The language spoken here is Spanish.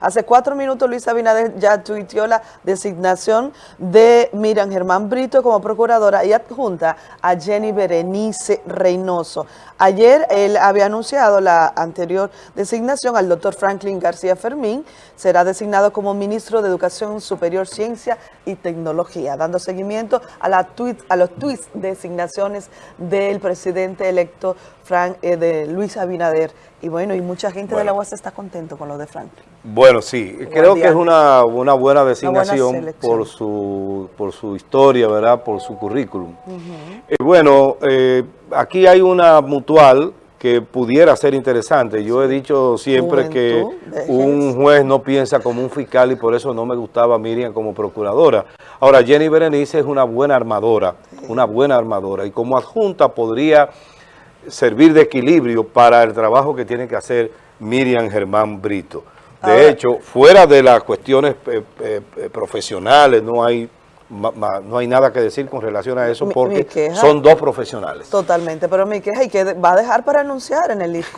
Hace cuatro minutos Luis Abinader ya tuiteó la designación de Miriam Germán Brito como procuradora y adjunta a Jenny Berenice Reynoso. Ayer él había anunciado la anterior designación al doctor Franklin García Fermín. Será designado como ministro de Educación Superior, Ciencia y Tecnología, dando seguimiento a, la tweet, a los tweets designaciones del presidente electo Frank, eh, de Luis Abinader. Y bueno, y mucha gente bueno. de la UAS está contento con lo de Franklin. Bueno, sí, creo que es una, una buena designación buena por, su, por su historia, ¿verdad? Por su currículum. Eh, bueno, eh, aquí hay una mutual que pudiera ser interesante. Yo he dicho siempre que un juez no piensa como un fiscal y por eso no me gustaba Miriam como procuradora. Ahora, Jenny Berenice es una buena armadora, una buena armadora y como adjunta podría servir de equilibrio para el trabajo que tiene que hacer Miriam Germán Brito. De Ahora- hecho, fuera de las cuestiones eh, eh, eh, profesionales, no hay, ma- ma- no hay nada que decir con relación a eso porque queja- son dos profesionales. Totalmente, pero mi queja y que va a dejar para anunciar en el discurso.